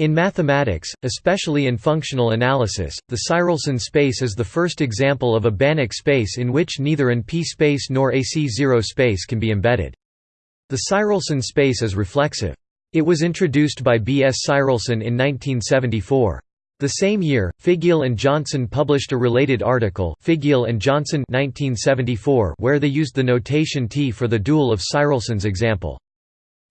In mathematics, especially in functional analysis, the Tsirelson space is the first example of a Banach space in which neither an P space nor a C0 space can be embedded. The Tsirelson space is reflexive. It was introduced by B. S. Tsirelson in 1974. The same year, Figiel and Johnson published a related article Figiel and Johnson 1974 where they used the notation T for the dual of Tsirelson's example.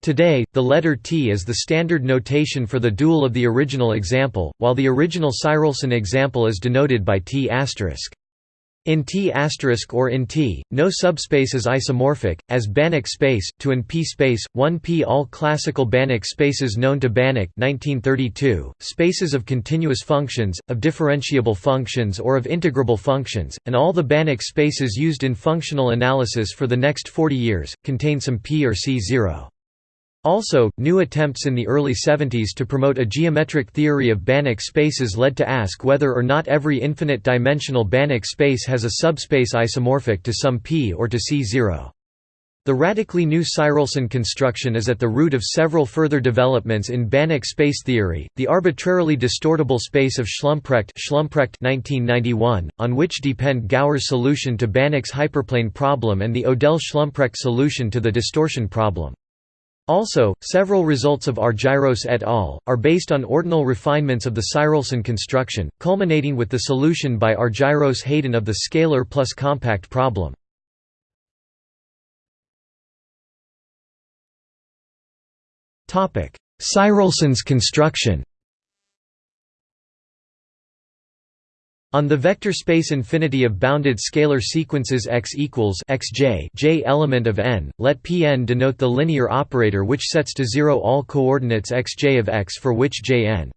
Today, the letter T is the standard notation for the dual of the original example, while the original Tsirelson example is denoted by T**. In T** or in T, no subspace is isomorphic, as Banach space, to an P space, 1P all classical Banach spaces known to Banach 1932, spaces of continuous functions, of differentiable functions or of integrable functions, and all the Banach spaces used in functional analysis for the next 40 years, contain some P or C0. Also, new attempts in the early 70s to promote a geometric theory of Banach spaces led to ask whether or not every infinite-dimensional Banach space has a subspace isomorphic to some P or to C0. The radically new Tsirelson construction is at the root of several further developments in Banach space theory, the arbitrarily distortable space of Schlumprecht, Schlumprecht 1991, on which depend Gowers' solution to Banach's hyperplane problem and the Odell-Schlumprecht solution to the distortion problem. Also, several results of Argyros et al. are based on ordinal refinements of the Tsirelson construction, culminating with the solution by Argyros-Haydon of the scalar plus compact problem. Tsirelson's construction On the vector space infinity of bounded scalar sequences x equals xj j element of n, let Pn denote the linear operator which sets to zero all coordinates xj of x for which jn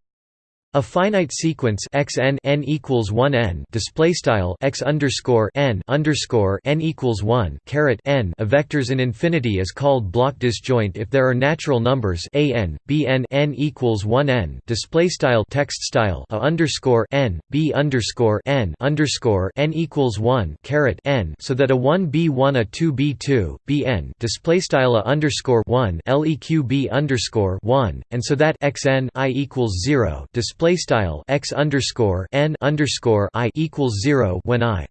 a finite sequence x n n equals one n display style x underscore n underscore n equals one caret n of vectors in infinity is called block disjoint if there are natural numbers a n b n n equals one n display style text style a underscore n b underscore n underscore n equals one caret n so that a one b one a two b two b n display style a underscore one leq b underscore one and so that x n i equals zero display display style x underscore n underscore i equals zero when i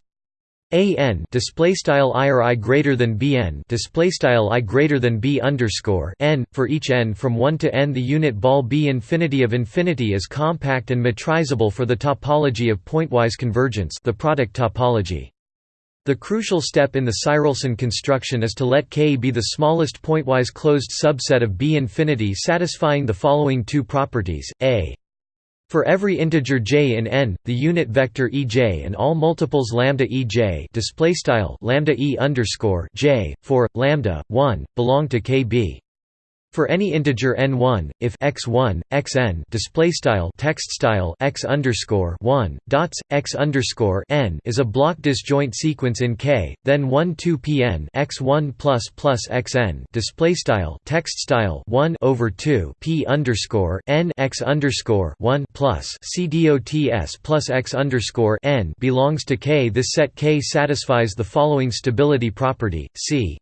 a n display style i or i greater than b n display style i greater than b underscore n for each n from 1 to n. The unit ball b infinity of infinity is compact and metrizable for the topology of pointwise convergence the product topology. The crucial step in the Tsirelson construction is to let K be the smallest pointwise closed subset of B infinity satisfying the following two properties, a for every integer j in n, the unit vector ej and all multiples lambda ej display style lambda e underscore j for lambda 1 belong to kb. For any integer n1, if x1, xn display style text style x underscore 1 dots x underscore n is a block disjoint sequence in K, then 1 2 pn x1 plus plus xn display style text style 1 over 2 p underscore n x underscore 1 plus c dots plus x underscore n belongs to K. This set K satisfies the following stability property: c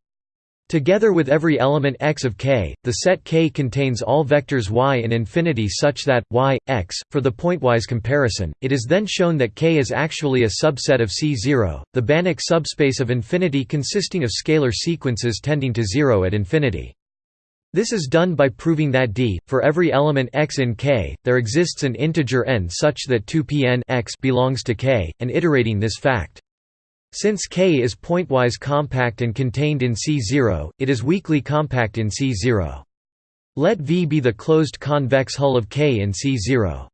Together with every element x of K, the set K contains all vectors y in infinity such that, y, x, for the pointwise comparison, it is then shown that K is actually a subset of C0, the Banach subspace of infinity consisting of scalar sequences tending to zero at infinity. This is done by proving that d, for every element x in K, there exists an integer n such that 2pn x belongs to K, and iterating this fact. Since K is pointwise compact and contained in C0, it is weakly compact in C0. Let V be the closed convex hull of K in C0.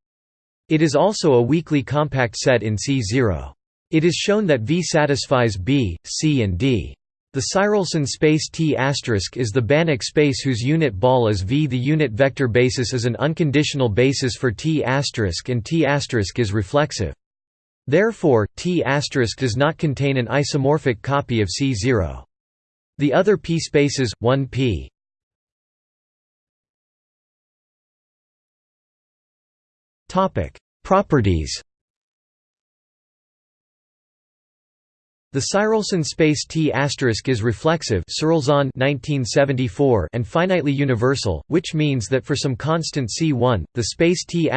It is also a weakly compact set in C0. It is shown that V satisfies B, C and D. The Tsirelson space T** is the Banach space whose unit ball is V. The unit vector basis is an unconditional basis for T** and T** is reflexive. Therefore, T** does not contain an isomorphic copy of C0. The other p spaces, 1p Properties The Tsirelson space T is reflexive 1974 and finitely universal, which means that for some constant C1, the space T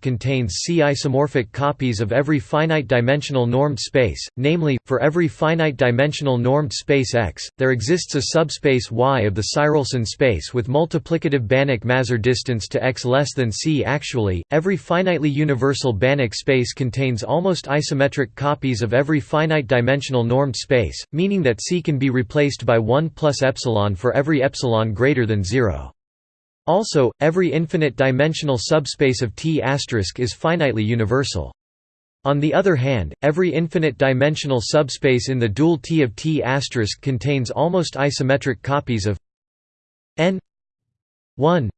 contains C isomorphic copies of every finite-dimensional normed space, namely, for every finite-dimensional normed space X, there exists a subspace Y of the Tsirelson space with multiplicative Banach-Mazur distance to X less than C. Actually, every finitely universal Banach space contains almost isometric copies of every finite-dimensional normed space, meaning that C can be replaced by 1 plus epsilon for every epsilon greater than 0. Also, every infinite-dimensional subspace of T** is finitely universal. On the other hand, every infinite-dimensional subspace in the dual T of T** contains almost isometric copies of n 1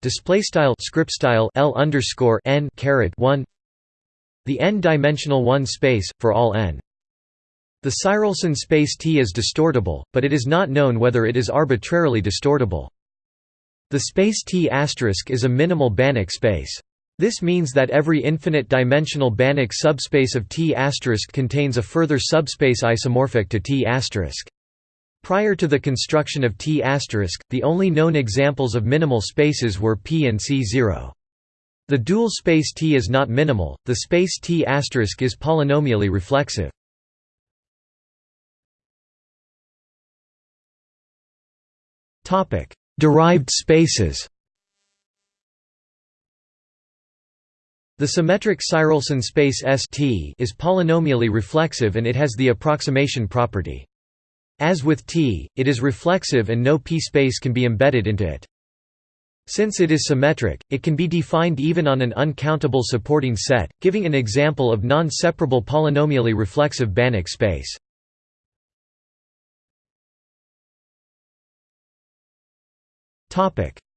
display style script style l underscore n caret 1 the n-dimensional 1 space for all n the Tsirelson space T is distortable, but it is not known whether it is arbitrarily distortable. The space T** is a minimal Banach space. This means that every infinite-dimensional Banach subspace of T** contains a further subspace isomorphic to T**. Prior to the construction of T**, the only known examples of minimal spaces were P and C0. The dual space T is not minimal, the space T** is polynomially reflexive. Derived spaces. The symmetric Tsirelson space ST is polynomially reflexive and it has the approximation property. As with T, it is reflexive and no p-space can be embedded into it. Since it is symmetric, it can be defined even on an uncountable supporting set, giving an example of non-separable polynomially reflexive Banach space.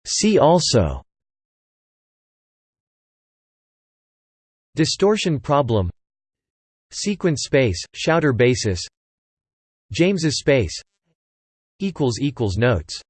See also. Distortion problem. Sequence space, Schauder basis. James's space. Notes